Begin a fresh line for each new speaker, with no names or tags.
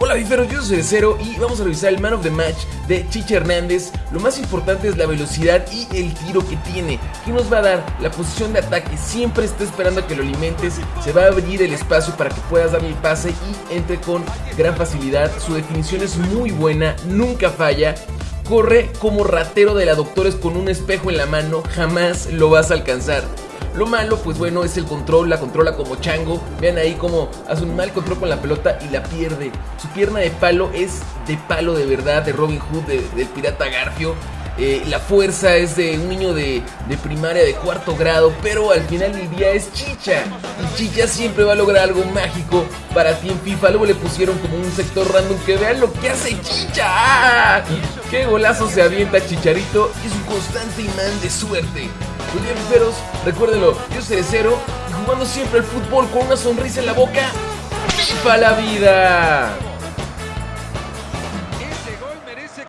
Hola Bifero, yo soy Cero y vamos a revisar el Man of the Match de Chicha Hernández. Lo más importante es la velocidad y el tiro que tiene. ¿Qué nos va a dar? La posición de ataque. Siempre está esperando a que lo alimentes. Se va a abrir el espacio para que puedas darle el pase y entre con gran facilidad. Su definición es muy buena, nunca falla. Corre como ratero de la doctores con un espejo en la mano. Jamás lo vas a alcanzar. Lo malo, pues bueno, es el control, la controla como chango. Vean ahí cómo hace un mal control con la pelota y la pierde. Su pierna de palo es de palo de verdad, de Robin Hood, del pirata Garfio. Eh, la fuerza es de un niño de, de, primaria de cuarto grado, pero al final del día es Chicha. Y Chicha siempre va a lograr algo mágico para ti en FIFA. Luego le pusieron como un sector random que vean lo que hace Chicha. ¡Qué golazo se avienta Chicharito! Es un constante imán de suerte. Bien, piperos, recuérdenlo, yo seré cero y jugando siempre el fútbol con una sonrisa en la boca. ¡Viva la vida!